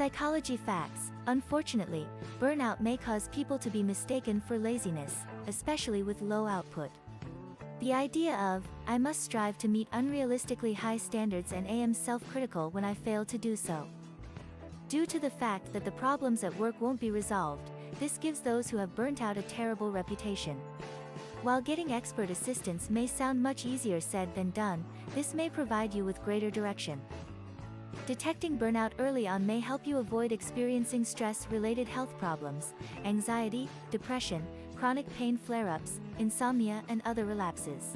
Psychology facts. Unfortunately, burnout may cause people to be mistaken for laziness, especially with low output. The idea of, I must strive to meet unrealistically high standards and am self-critical when I fail to do so. Due to the fact that the problems at work won't be resolved, this gives those who have burnt out a terrible reputation. While getting expert assistance may sound much easier said than done, this may provide you with greater direction. Detecting burnout early on may help you avoid experiencing stress-related health problems, anxiety, depression, chronic pain flare-ups, insomnia and other relapses.